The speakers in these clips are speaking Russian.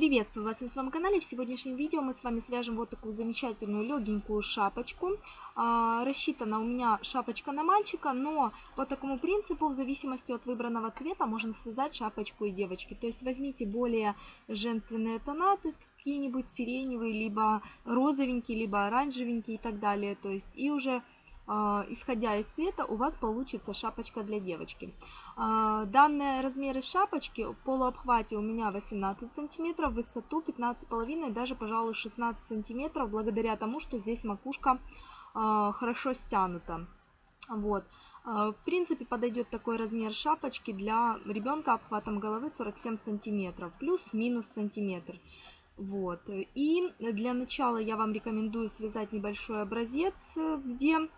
Приветствую вас на своем канале. В сегодняшнем видео мы с вами свяжем вот такую замечательную легенькую шапочку. А, рассчитана у меня шапочка на мальчика, но по такому принципу, в зависимости от выбранного цвета, можно связать шапочку и девочки. То есть возьмите более женственные тона, то есть какие-нибудь сиреневые, либо розовенькие, либо оранжевенькие и так далее. То есть и уже исходя из цвета, у вас получится шапочка для девочки. А, данные размеры шапочки в полуобхвате у меня 18 сантиметров, высоту 15,5, даже, пожалуй, 16 сантиметров, благодаря тому, что здесь макушка а, хорошо стянута. Вот. В принципе, подойдет такой размер шапочки для ребенка обхватом головы 47 сантиметров, плюс-минус сантиметр. Вот. И для начала я вам рекомендую связать небольшой образец, где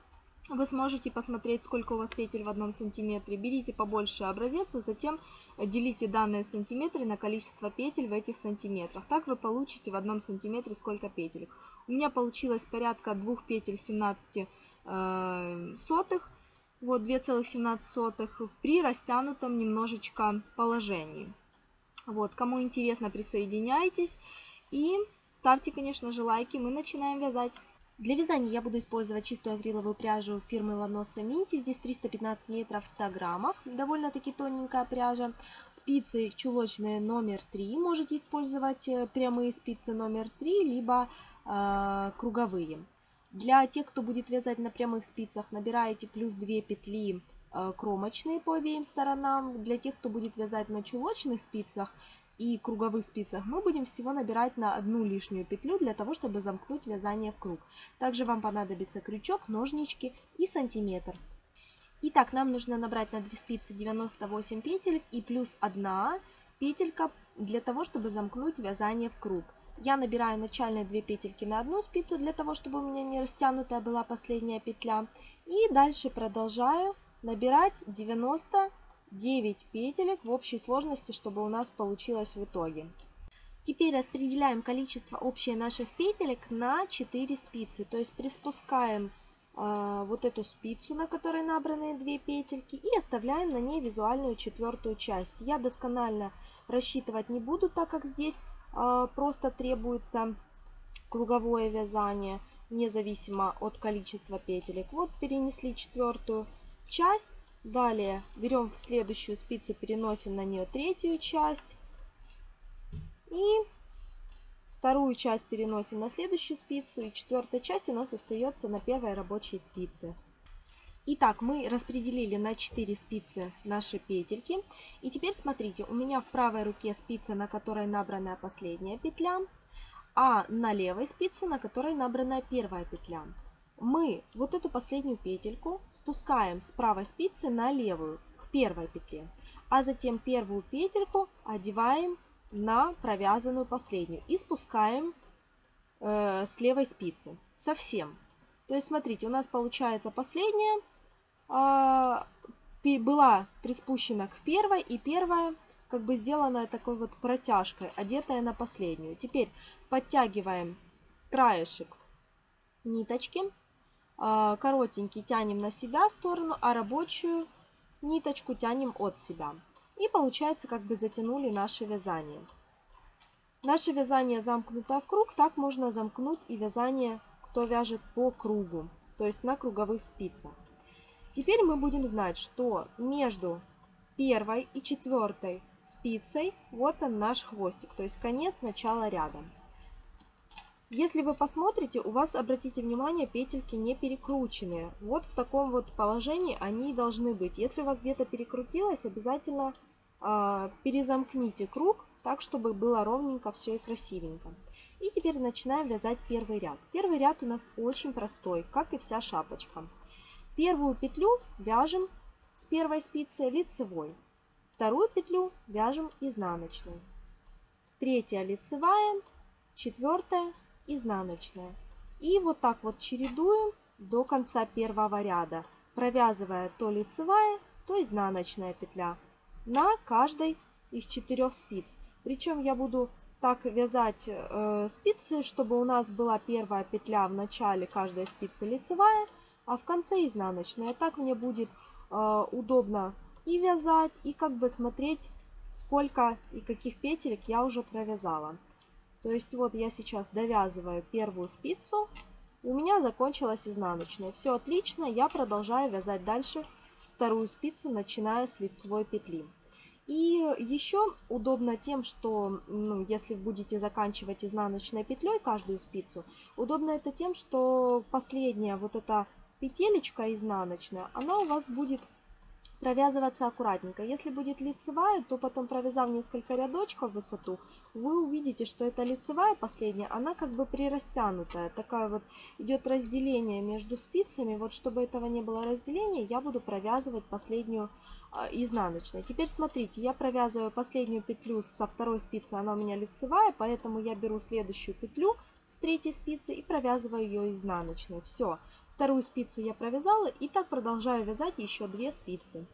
вы сможете посмотреть, сколько у вас петель в одном сантиметре. Берите побольше образец, а затем делите данные сантиметры на количество петель в этих сантиметрах. Так вы получите в одном сантиметре сколько петель. У меня получилось порядка двух петель 17 э, сотых. Вот 2,17 сотых при растянутом немножечко положении. Вот, кому интересно, присоединяйтесь. И ставьте, конечно же, лайки. Мы начинаем вязать. Для вязания я буду использовать чистую акриловую пряжу фирмы Lanosa Minty. Здесь 315 метров в 100 граммах. Довольно-таки тоненькая пряжа. Спицы чулочные номер 3. Можете использовать э, прямые спицы номер 3, либо э, круговые. Для тех, кто будет вязать на прямых спицах, набираете плюс 2 петли э, кромочные по обеим сторонам. Для тех, кто будет вязать на чулочных спицах, и круговых спицах мы будем всего набирать на одну лишнюю петлю для того, чтобы замкнуть вязание в круг. Также вам понадобится крючок, ножнички и сантиметр. Итак, нам нужно набрать на 2 спицы 98 петель и плюс 1 петелька для того, чтобы замкнуть вязание в круг. Я набираю начальные 2 петельки на одну спицу для того, чтобы у меня не растянутая была последняя петля. И дальше продолжаю набирать 90 9 петелек в общей сложности, чтобы у нас получилось в итоге. Теперь распределяем количество общее наших петелек на 4 спицы. То есть приспускаем э, вот эту спицу, на которой набраны 2 петельки, и оставляем на ней визуальную четвертую часть. Я досконально рассчитывать не буду, так как здесь э, просто требуется круговое вязание, независимо от количества петелек. Вот перенесли четвертую часть. Далее берем следующую спицу, переносим на нее третью часть. И вторую часть переносим на следующую спицу. И четвертая часть у нас остается на первой рабочей спице. Итак, мы распределили на 4 спицы наши петельки. И теперь смотрите, у меня в правой руке спица, на которой набрана последняя петля, а на левой спице, на которой набрана первая петля мы вот эту последнюю петельку спускаем с правой спицы на левую, к первой петле. А затем первую петельку одеваем на провязанную последнюю и спускаем э, с левой спицы совсем. То есть, смотрите, у нас получается последняя э, была приспущена к первой, и первая как бы сделана такой вот протяжкой, одетая на последнюю. Теперь подтягиваем краешек ниточки коротенький тянем на себя сторону, а рабочую ниточку тянем от себя. И получается, как бы затянули наше вязание. Наше вязание замкнуто в круг, так можно замкнуть и вязание, кто вяжет по кругу, то есть на круговых спицах. Теперь мы будем знать, что между первой и четвертой спицей вот он наш хвостик, то есть конец начала ряда. Если вы посмотрите, у вас, обратите внимание, петельки не перекрученные. Вот в таком вот положении они должны быть. Если у вас где-то перекрутилось, обязательно э, перезамкните круг, так, чтобы было ровненько все и красивенько. И теперь начинаем вязать первый ряд. Первый ряд у нас очень простой, как и вся шапочка. Первую петлю вяжем с первой спицы лицевой. Вторую петлю вяжем изнаночной. Третья лицевая, четвертая изнаночная. И вот так вот чередуем до конца первого ряда, провязывая то лицевая, то изнаночная петля на каждой из четырех спиц. Причем я буду так вязать э, спицы, чтобы у нас была первая петля в начале каждой спицы лицевая, а в конце изнаночная. Так мне будет э, удобно и вязать, и как бы смотреть, сколько и каких петелек я уже провязала. То есть вот я сейчас довязываю первую спицу, у меня закончилась изнаночная. Все отлично, я продолжаю вязать дальше вторую спицу, начиная с лицевой петли. И еще удобно тем, что ну, если будете заканчивать изнаночной петлей каждую спицу, удобно это тем, что последняя вот эта петелечка изнаночная, она у вас будет провязываться аккуратненько. Если будет лицевая, то потом провязав несколько рядочков в высоту, вы увидите, что эта лицевая последняя, она как бы прирастянутая. Такая вот идет разделение между спицами. Вот чтобы этого не было разделения, я буду провязывать последнюю э, изнаночной. Теперь смотрите, я провязываю последнюю петлю со второй спицы, она у меня лицевая, поэтому я беру следующую петлю с третьей спицы и провязываю ее изнаночной. Все. Вторую спицу я провязала и так продолжаю вязать еще две спицы.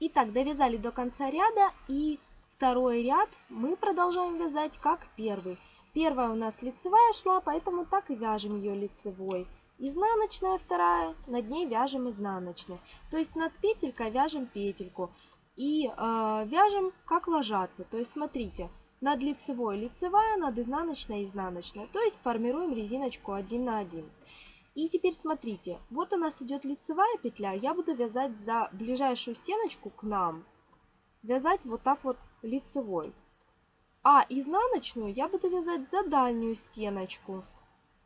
Итак, довязали до конца ряда и второй ряд мы продолжаем вязать как первый. Первая у нас лицевая шла, поэтому так и вяжем ее лицевой. Изнаночная вторая, над ней вяжем изнаночной. То есть над петелькой вяжем петельку и э, вяжем как ложатся. То есть смотрите, над лицевой лицевая, над изнаночной изнаночная. То есть формируем резиночку 1 на 1. И теперь смотрите, вот у нас идет лицевая петля, я буду вязать за ближайшую стеночку к нам, вязать вот так вот лицевой. А изнаночную я буду вязать за дальнюю стеночку.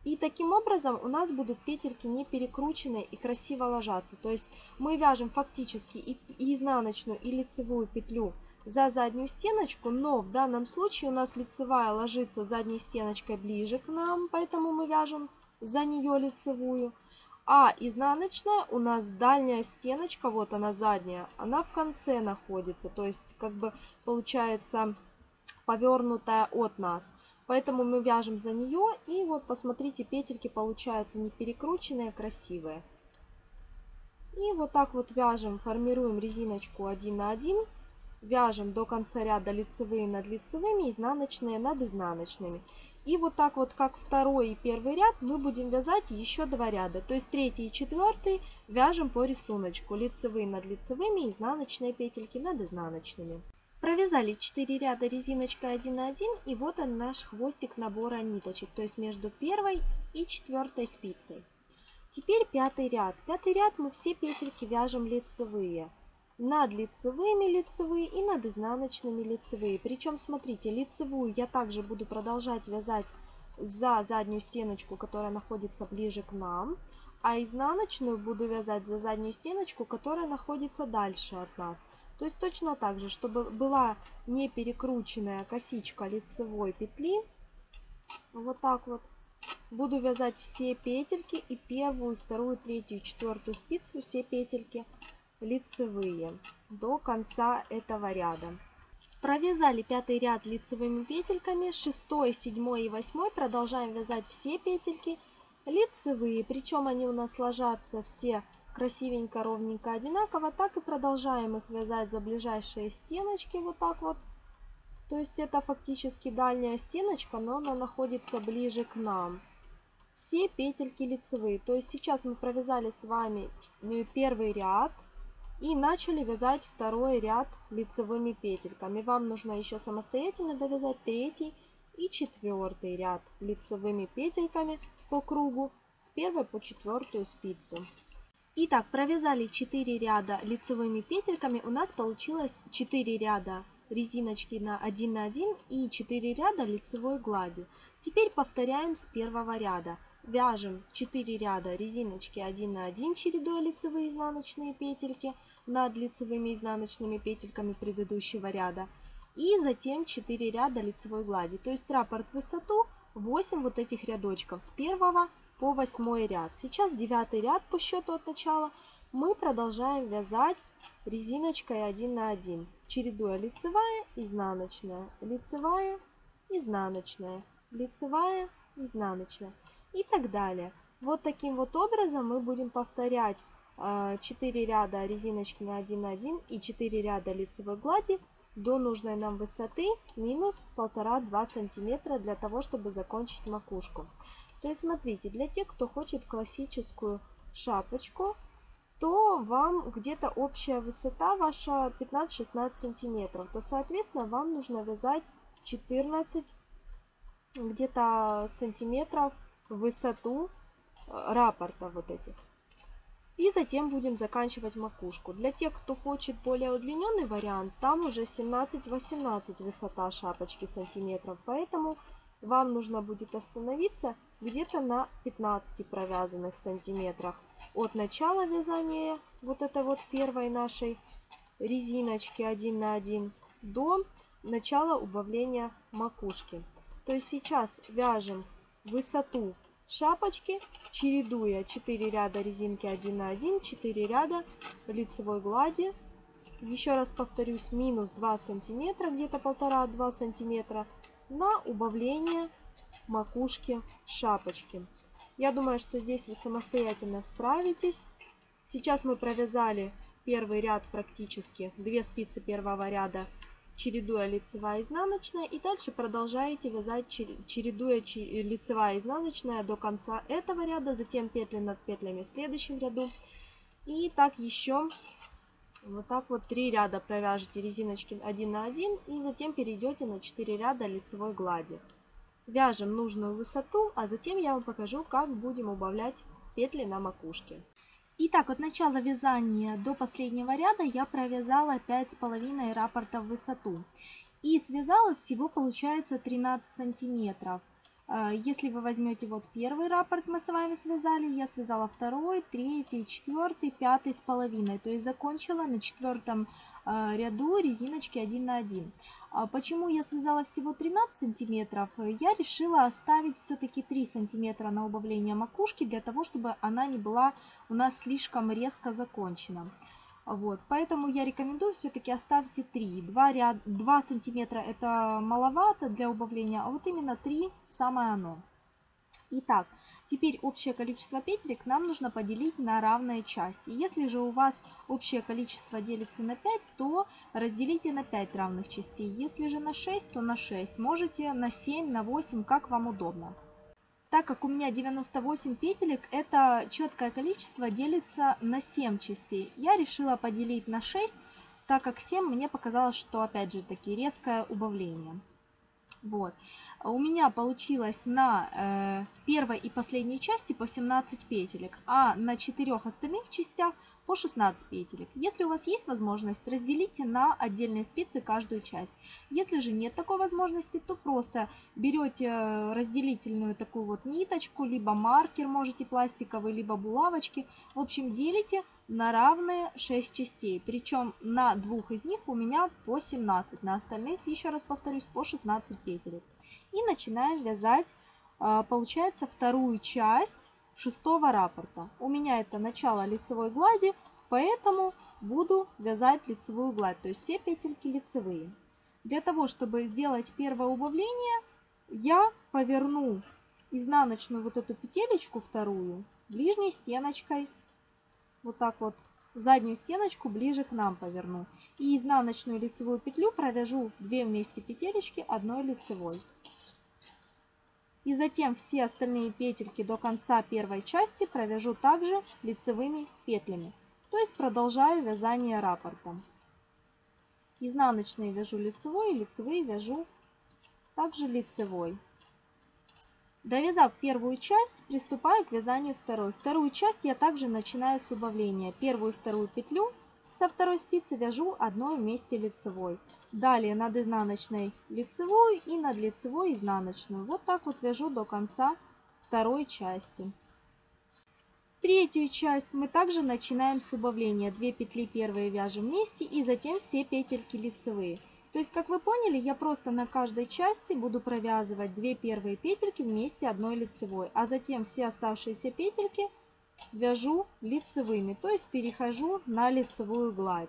И таким образом у нас будут петельки не перекрученные и красиво ложатся. То есть мы вяжем фактически и, и изнаночную, и лицевую петлю за заднюю стеночку, но в данном случае у нас лицевая ложится задней стеночкой ближе к нам, поэтому мы вяжем за нее лицевую. А изнаночная у нас дальняя стеночка, вот она задняя, она в конце находится. То есть как бы получается повернутая от нас. Поэтому мы вяжем за нее и вот посмотрите, петельки получаются не перекрученные, а красивые. И вот так вот вяжем, формируем резиночку 1 на 1. Вяжем до конца ряда лицевые над лицевыми, изнаночные над изнаночными. И вот так вот, как второй и первый ряд, мы будем вязать еще два ряда. То есть третий и четвертый вяжем по рисунку. Лицевые над лицевыми, изнаночные петельки над изнаночными. Провязали 4 ряда резиночкой 1 на 1 и вот он наш хвостик набора ниточек, то есть между первой и четвертой спицей. Теперь пятый ряд. Пятый ряд мы все петельки вяжем лицевые над лицевыми лицевые и над изнаночными лицевые. Причем, смотрите, лицевую я также буду продолжать вязать за заднюю стеночку, которая находится ближе к нам, а изнаночную буду вязать за заднюю стеночку, которая находится дальше от нас. То есть точно так же, чтобы была не перекрученная косичка лицевой петли, вот так вот, буду вязать все петельки и первую, вторую, третью, четвертую спицу, все петельки лицевые до конца этого ряда. Провязали пятый ряд лицевыми петельками, шестой, седьмой и восьмой продолжаем вязать все петельки лицевые, причем они у нас ложатся все красивенько, ровненько, одинаково, так и продолжаем их вязать за ближайшие стеночки, вот так вот. То есть это фактически дальняя стеночка, но она находится ближе к нам. Все петельки лицевые, то есть сейчас мы провязали с вами э, первый ряд, и начали вязать второй ряд лицевыми петельками. Вам нужно еще самостоятельно довязать третий и четвертый ряд лицевыми петельками по кругу с первой по четвертую спицу. Итак, провязали 4 ряда лицевыми петельками. У нас получилось 4 ряда резиночки на 1 на 1 и 4 ряда лицевой глади. Теперь повторяем с первого ряда. Вяжем 4 ряда резиночки 1 на 1, чередуя лицевые изнаночные петельки над лицевыми изнаночными петельками предыдущего ряда. И затем 4 ряда лицевой глади. То есть раппорт высоту 8 вот этих рядочков с 1 по 8 ряд. Сейчас 9 ряд по счету от начала. Мы продолжаем вязать резиночкой 1 на 1, чередуя лицевая, изнаночная, лицевая, изнаночная, лицевая, изнаночная и так далее. Вот таким вот образом мы будем повторять 4 а, ряда резиночки на 1 на 1 и 4 ряда лицевой глади до нужной нам высоты минус 1,5-2 сантиметра для того, чтобы закончить макушку. То есть смотрите, для тех, кто хочет классическую шапочку, то вам где-то общая высота ваша 15-16 сантиметров, то соответственно вам нужно вязать 14 где-то сантиметров высоту э, раппорта вот этих. И затем будем заканчивать макушку. Для тех, кто хочет более удлиненный вариант, там уже 17-18 высота шапочки сантиметров. Поэтому вам нужно будет остановиться где-то на 15 провязанных сантиметрах от начала вязания вот этой вот первой нашей резиночки 1 на 1 до начала убавления макушки. То есть сейчас вяжем высоту шапочки, чередуя 4 ряда резинки 1 на 1, 4 ряда лицевой глади. Еще раз повторюсь, минус 2 сантиметра, где-то полтора-два сантиметра на убавление макушки шапочки. Я думаю, что здесь вы самостоятельно справитесь. Сейчас мы провязали первый ряд практически, две спицы первого ряда чередуя лицевая изнаночная. И дальше продолжаете вязать, чередуя лицевая изнаночная до конца этого ряда, затем петли над петлями в следующем ряду. И так еще вот так вот три ряда провяжете резиночки 1 на 1 и затем перейдете на 4 ряда лицевой глади. Вяжем нужную высоту, а затем я вам покажу, как будем убавлять петли на макушке. Итак, от начала вязания до последнего ряда я провязала 5,5 раппорта в высоту. И связала всего получается 13 сантиметров. А, если вы возьмете вот первый раппорт мы с вами связали, я связала второй, третий, четвертый, пятый с половиной. То есть закончила на четвертом а, ряду резиночки 1 на 1. А почему я связала всего 13 сантиметров? Я решила оставить все-таки 3 сантиметра на убавление макушки, для того, чтобы она не была у нас слишком резко закончена. Вот, поэтому я рекомендую все-таки оставьте 3. 2, ряд, 2 сантиметра это маловато для убавления, а вот именно 3 самое оно. Итак, теперь общее количество петелек нам нужно поделить на равные части. Если же у вас общее количество делится на 5, то разделите на 5 равных частей. Если же на 6, то на 6. Можете на 7, на 8, как вам удобно. Так как у меня 98 петелек, это четкое количество делится на 7 частей. Я решила поделить на 6, так как 7 мне показалось, что опять же таки резкое убавление. Вот. У меня получилось на э, первой и последней части по 17 петелек, а на четырех остальных частях по 16 петелек. Если у вас есть возможность, разделите на отдельные спицы каждую часть. Если же нет такой возможности, то просто берете разделительную такую вот ниточку, либо маркер можете пластиковый, либо булавочки. В общем, делите на равные 6 частей. Причем на двух из них у меня по 17, на остальных, еще раз повторюсь, по 16 петелек. И начинаем вязать, а, получается, вторую часть шестого раппорта. У меня это начало лицевой глади, поэтому буду вязать лицевую гладь, то есть все петельки лицевые. Для того, чтобы сделать первое убавление, я поверну изнаночную вот эту петелечку вторую ближней стеночкой вот так вот заднюю стеночку ближе к нам поверну. И изнаночную лицевую петлю провяжу 2 вместе петелечки одной лицевой. И затем все остальные петельки до конца первой части провяжу также лицевыми петлями. То есть продолжаю вязание раппортом. Изнаночные вяжу лицевой, лицевые вяжу также лицевой. Довязав первую часть, приступаю к вязанию второй. Вторую часть я также начинаю с убавления. Первую и вторую петлю со второй спицы вяжу одной вместе лицевой. Далее над изнаночной лицевую и над лицевой изнаночную. Вот так вот вяжу до конца второй части. Третью часть мы также начинаем с убавления. Две петли первые вяжем вместе и затем все петельки лицевые. То есть, как вы поняли, я просто на каждой части буду провязывать две первые петельки вместе одной лицевой, а затем все оставшиеся петельки вяжу лицевыми, то есть перехожу на лицевую гладь.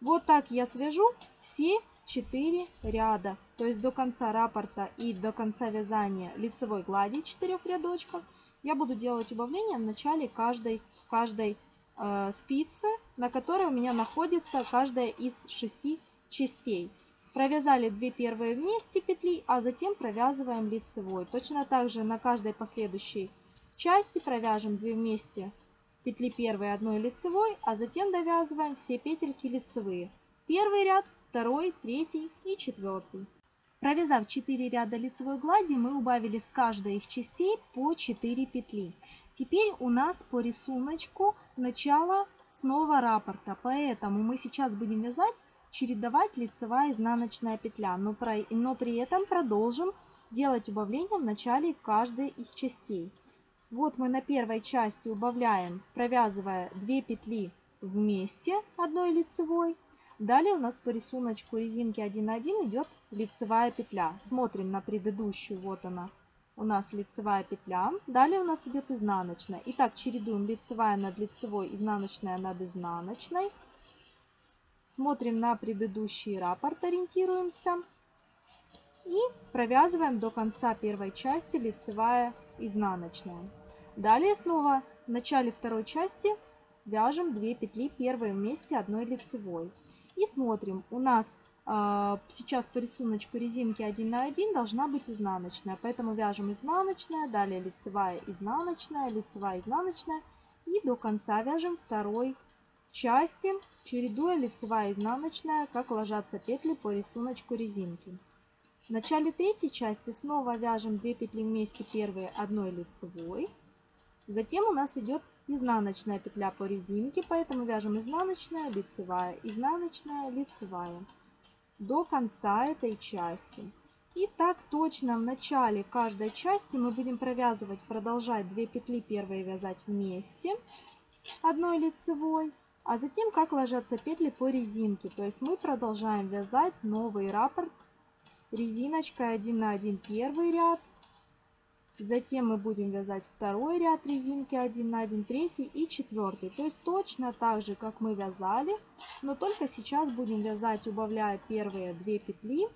Вот так я свяжу все 4 ряда, то есть до конца раппорта и до конца вязания лицевой глади 4 рядочков. Я буду делать убавление в начале каждой, каждой э, спицы, на которой у меня находится каждая из 6 частей. Провязали 2 первые вместе петли, а затем провязываем лицевой. Точно так же на каждой последующей части провяжем 2 вместе петли первой одной лицевой, а затем довязываем все петельки лицевые. Первый ряд, второй, третий и четвертый. Провязав 4 ряда лицевой глади, мы убавили с каждой из частей по 4 петли. Теперь у нас по рисунку начало снова раппорта, поэтому мы сейчас будем вязать, чередовать лицевая изнаночная петля, но, про, но при этом продолжим делать убавления в начале каждой из частей. Вот мы на первой части убавляем, провязывая 2 петли вместе одной лицевой, Далее у нас по рисунку резинки 1.1 идет лицевая петля. Смотрим на предыдущую, вот она, у нас лицевая петля. Далее у нас идет изнаночная. Итак, чередуем лицевая над лицевой, изнаночная над изнаночной. Смотрим на предыдущий раппорт, ориентируемся. И провязываем до конца первой части лицевая, изнаночная. Далее снова в начале второй части вяжем 2 петли первые вместе одной лицевой. И смотрим, у нас э, сейчас по рисунку резинки 1 на 1 должна быть изнаночная. Поэтому вяжем изнаночная, далее лицевая, изнаночная, лицевая, изнаночная. И до конца вяжем второй части, чередуя лицевая, изнаночная, как ложатся петли по рисунку резинки. В начале третьей части снова вяжем 2 петли вместе первые одной лицевой. Затем у нас идет изнаночная петля по резинке, поэтому вяжем изнаночная, лицевая, изнаночная, лицевая до конца этой части. И так точно в начале каждой части мы будем провязывать, продолжать 2 петли первые вязать вместе одной лицевой, а затем как ложатся петли по резинке. То есть мы продолжаем вязать новый раппорт резиночкой 1 на 1 первый ряд, Затем мы будем вязать второй ряд резинки 1 на 1, третий и четвертый. То есть точно так же, как мы вязали, но только сейчас будем вязать, убавляя первые 2 петли,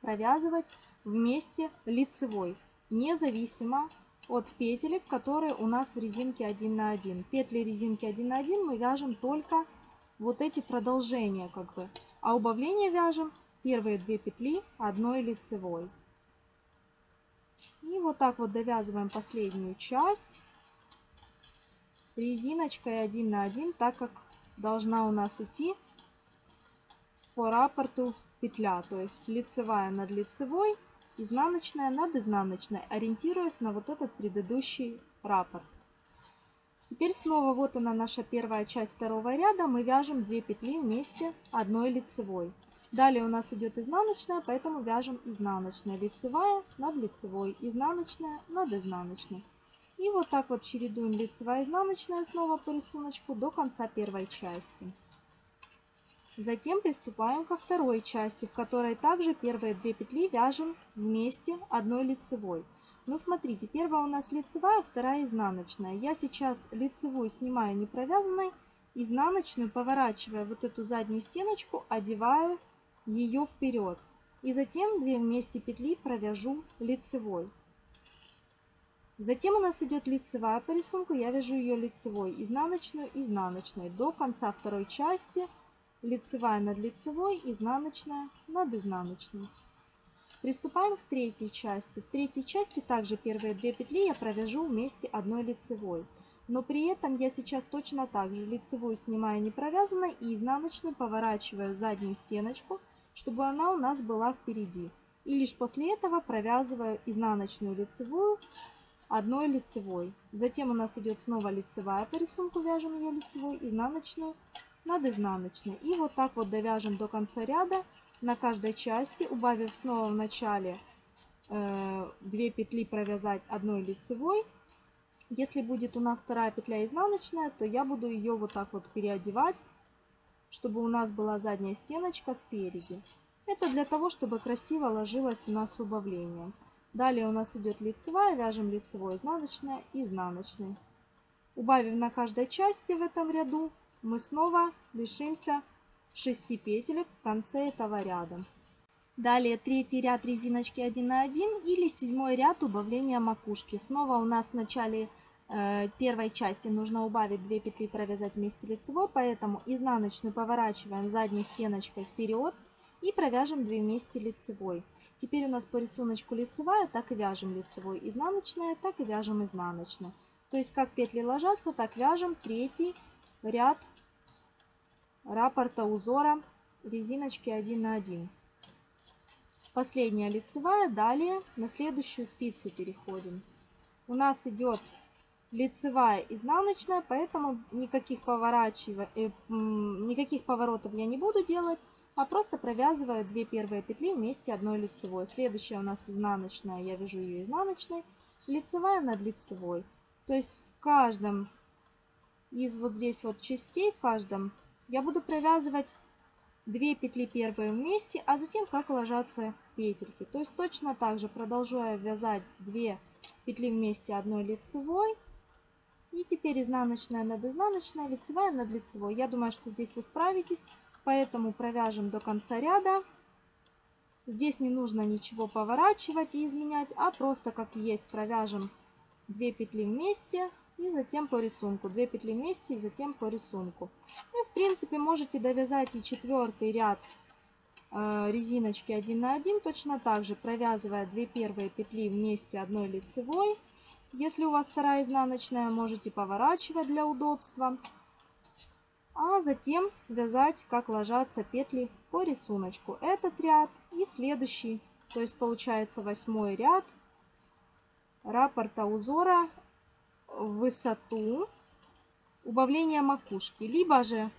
провязывать вместе лицевой, независимо от петелек, которые у нас в резинке 1 на 1. Петли резинки 1 на 1 мы вяжем только вот эти продолжения, как бы, а убавление вяжем первые 2 петли одной лицевой. И вот так вот довязываем последнюю часть резиночкой 1 на 1, так как должна у нас идти по раппорту петля, то есть лицевая над лицевой, изнаночная над изнаночной, ориентируясь на вот этот предыдущий раппорт. Теперь снова вот она наша первая часть второго ряда, мы вяжем 2 петли вместе одной лицевой. Далее у нас идет изнаночная, поэтому вяжем изнаночная, лицевая над лицевой, изнаночная над изнаночной. И вот так вот чередуем лицевая, изнаночная снова по рисунку до конца первой части. Затем приступаем ко второй части, в которой также первые две петли вяжем вместе одной лицевой. Но смотрите, первая у нас лицевая, вторая изнаночная. Я сейчас лицевую снимаю не провязанной, изнаночную, поворачивая вот эту заднюю стеночку, одеваю ее вперед. И затем 2 вместе петли провяжу лицевой. Затем у нас идет лицевая по рисунку, я вяжу ее лицевой, изнаночную, изнаночной. До конца второй части лицевая над лицевой, изнаночная над изнаночной. Приступаем к третьей части. В третьей части также первые две петли я провяжу вместе одной лицевой. Но при этом я сейчас точно так же лицевую снимаю не провязанной и изнаночную поворачиваю заднюю стеночку – чтобы она у нас была впереди. И лишь после этого провязываю изнаночную лицевую одной лицевой. Затем у нас идет снова лицевая по рисунку, вяжем ее лицевой, изнаночную над изнаночной. И вот так вот довяжем до конца ряда на каждой части, убавив снова в начале э, 2 петли провязать одной лицевой. Если будет у нас вторая петля изнаночная, то я буду ее вот так вот переодевать чтобы у нас была задняя стеночка спереди. Это для того, чтобы красиво ложилось у нас убавление. Далее у нас идет лицевая, вяжем лицевой, изнаночная и изнаночный. Убавив на каждой части в этом ряду, мы снова лишимся 6 петелек в конце этого ряда. Далее третий ряд резиночки 1 на 1 или седьмой ряд убавления макушки. Снова у нас в начале первой части нужно убавить 2 петли провязать вместе лицевой, поэтому изнаночную поворачиваем задней стеночкой вперед и провяжем 2 вместе лицевой. Теперь у нас по рисунку лицевая, так и вяжем лицевой, изнаночная, так и вяжем изнаночная. То есть как петли ложатся, так вяжем третий ряд раппорта узора резиночки 1 на 1. Последняя лицевая, далее на следующую спицу переходим. У нас идет лицевая изнаночная, поэтому никаких, поворачивай, э, никаких поворотов я не буду делать, а просто провязываю 2 первые петли вместе одной лицевой. Следующая у нас изнаночная, я вяжу ее изнаночной, лицевая над лицевой. То есть в каждом из вот здесь вот частей, в каждом, я буду провязывать 2 петли первые вместе, а затем как ложатся петельки. То есть точно так же продолжаю вязать 2 петли вместе одной лицевой. И теперь изнаночная над изнаночной, лицевая над лицевой. Я думаю, что здесь вы справитесь. Поэтому провяжем до конца ряда. Здесь не нужно ничего поворачивать и изменять, а просто как есть провяжем 2 петли вместе и затем по рисунку. 2 петли вместе и затем по рисунку. И в принципе можете довязать и четвертый ряд э, резиночки 1 на 1 точно так же, провязывая 2 первые петли вместе одной лицевой. Если у вас вторая изнаночная, можете поворачивать для удобства а затем вязать, как ложатся петли по рисунку. Этот ряд и следующий, то есть получается восьмой ряд раппорта узора в высоту убавления макушки, либо же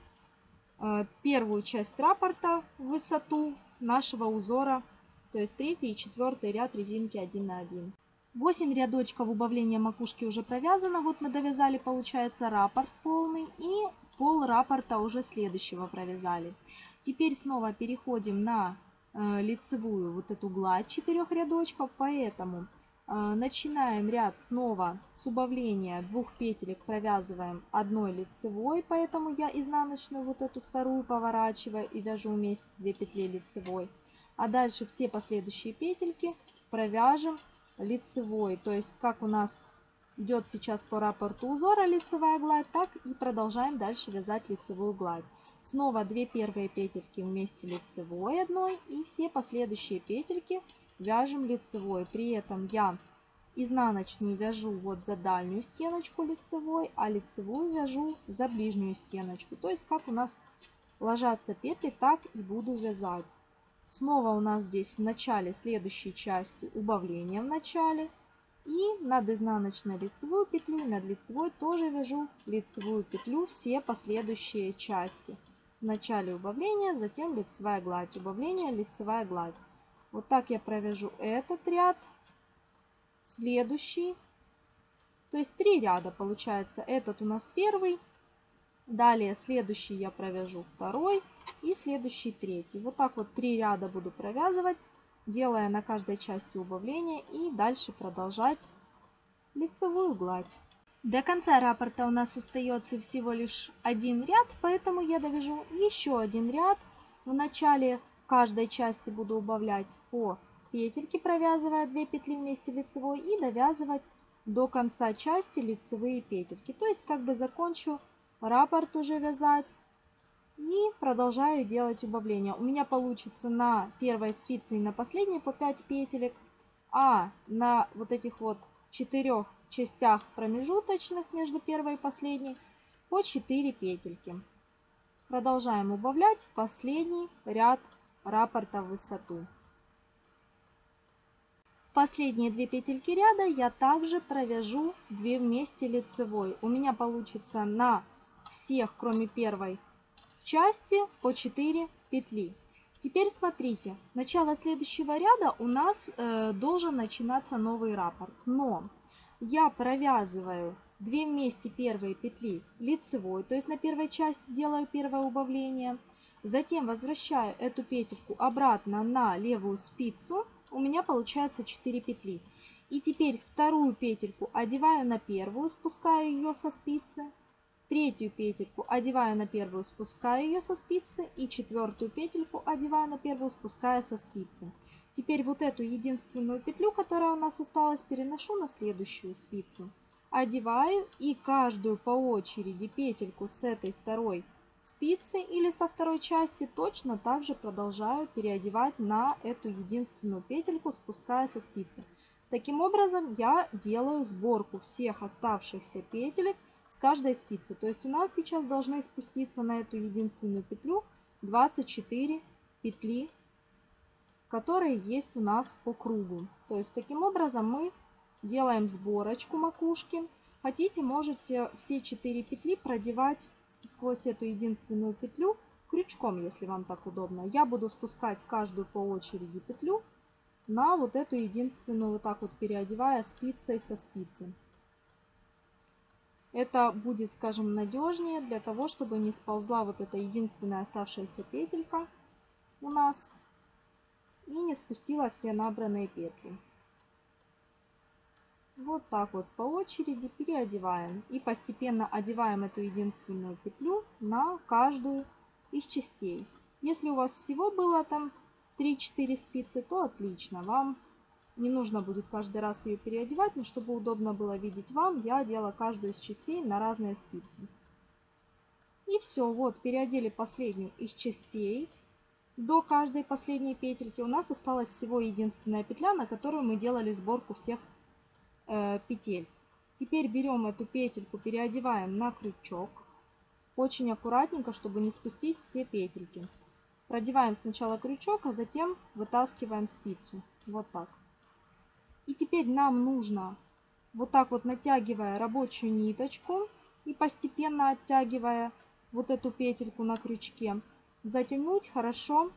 э, первую часть раппорта в высоту нашего узора, то есть третий и четвертый ряд резинки 1 на 1. 8 рядочков убавления макушки уже провязано. Вот мы довязали, получается, раппорт полный. И пол раппорта уже следующего провязали. Теперь снова переходим на э, лицевую вот эту гладь четырех рядочков, поэтому э, начинаем ряд снова с убавления двух петелек, провязываем одной лицевой, поэтому я изнаночную вот эту вторую поворачиваю и вяжу вместе 2 петли лицевой. А дальше все последующие петельки провяжем лицевой, то есть как у нас идет сейчас по раппорту узора лицевая гладь, так и продолжаем дальше вязать лицевую гладь. Снова 2 первые петельки вместе лицевой одной и все последующие петельки вяжем лицевой. При этом я изнаночную вяжу вот за дальнюю стеночку лицевой, а лицевую вяжу за ближнюю стеночку. То есть как у нас ложатся петли, так и буду вязать. Снова у нас здесь в начале следующей части убавление в начале. И над изнаночной лицевую петлю, над лицевой тоже вяжу лицевую петлю все последующие части. В начале убавления, затем лицевая гладь, убавление, лицевая гладь. Вот так я провяжу этот ряд, следующий. То есть три ряда получается. Этот у нас первый, далее следующий я провяжу второй и следующий третий. Вот так вот три ряда буду провязывать делая на каждой части убавления и дальше продолжать лицевую гладь. До конца раппорта у нас остается всего лишь один ряд, поэтому я довяжу еще один ряд. В начале каждой части буду убавлять по петельке, провязывая 2 петли вместе лицевой и довязывать до конца части лицевые петельки. То есть как бы закончу раппорт уже вязать и продолжаю делать убавления. У меня получится на первой спице и на последней по 5 петелек, а на вот этих вот четырех частях промежуточных между первой и последней по 4 петельки. Продолжаем убавлять последний ряд раппорта в высоту. Последние две петельки ряда я также провяжу 2 вместе лицевой. У меня получится на всех, кроме первой, части по 4 петли. Теперь смотрите, начало следующего ряда у нас э, должен начинаться новый раппорт. Но я провязываю 2 вместе первые петли лицевой, то есть на первой части делаю первое убавление. Затем возвращаю эту петельку обратно на левую спицу. У меня получается 4 петли. И теперь вторую петельку одеваю на первую, спускаю ее со спицы третью петельку одеваю на первую, спускаю ее со спицы и четвертую петельку одеваю на первую, спуская со спицы. Теперь вот эту единственную петлю, которая у нас осталась, переношу на следующую спицу. Одеваю и каждую по очереди петельку с этой второй спицы или со второй части точно также продолжаю переодевать на эту единственную петельку, спуская со спицы. Таким образом я делаю сборку всех оставшихся петелек с каждой спицы. То есть у нас сейчас должны спуститься на эту единственную петлю 24 петли которые есть у нас по кругу. То есть таким образом мы делаем сборочку макушки. Хотите, можете все 4 петли продевать сквозь эту единственную петлю крючком, если вам так удобно. Я буду спускать каждую по очереди петлю на вот эту единственную, вот так вот переодевая спицей со спицы. Это будет, скажем, надежнее для того, чтобы не сползла вот эта единственная оставшаяся петелька у нас и не спустила все набранные петли. Вот так вот по очереди переодеваем и постепенно одеваем эту единственную петлю на каждую из частей. Если у вас всего было там 3-4 спицы, то отлично. Вам не нужно будет каждый раз ее переодевать, но чтобы удобно было видеть вам, я одела каждую из частей на разные спицы. И все, вот, переодели последнюю из частей. До каждой последней петельки у нас осталась всего единственная петля, на которую мы делали сборку всех э, петель. Теперь берем эту петельку, переодеваем на крючок. Очень аккуратненько, чтобы не спустить все петельки. Продеваем сначала крючок, а затем вытаскиваем спицу. Вот так. И теперь нам нужно, вот так вот натягивая рабочую ниточку и постепенно оттягивая вот эту петельку на крючке, затянуть хорошо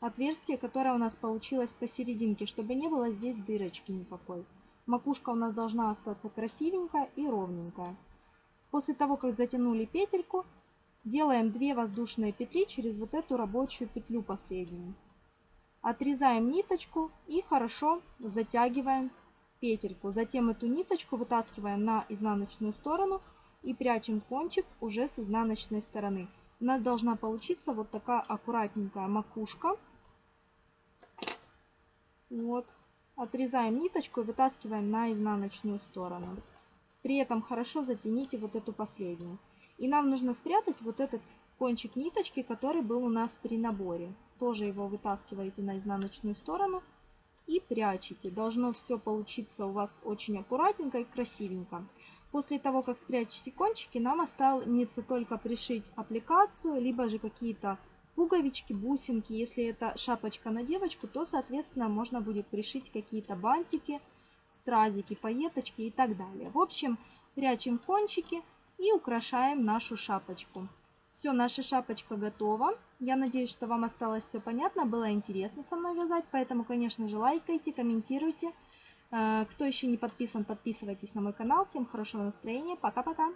отверстие, которое у нас получилось посерединке, чтобы не было здесь дырочки никакой. Макушка у нас должна остаться красивенькая и ровненькая. После того, как затянули петельку, делаем 2 воздушные петли через вот эту рабочую петлю последнюю. Отрезаем ниточку и хорошо затягиваем петельку. Затем эту ниточку вытаскиваем на изнаночную сторону и прячем кончик уже с изнаночной стороны. У нас должна получиться вот такая аккуратненькая макушка. Вот. Отрезаем ниточку и вытаскиваем на изнаночную сторону. При этом хорошо затяните вот эту последнюю. И нам нужно спрятать вот этот кончик ниточки, который был у нас при наборе. Тоже его вытаскиваете на изнаночную сторону и прячете. Должно все получиться у вас очень аккуратненько и красивенько. После того, как спрячете кончики, нам останется только пришить аппликацию, либо же какие-то пуговички, бусинки. Если это шапочка на девочку, то, соответственно, можно будет пришить какие-то бантики, стразики, пайеточки и так далее. В общем, прячем кончики и украшаем нашу шапочку. Все, наша шапочка готова. Я надеюсь, что вам осталось все понятно, было интересно со мной вязать, поэтому, конечно же, лайкайте, комментируйте. Э, кто еще не подписан, подписывайтесь на мой канал. Всем хорошего настроения. Пока-пока.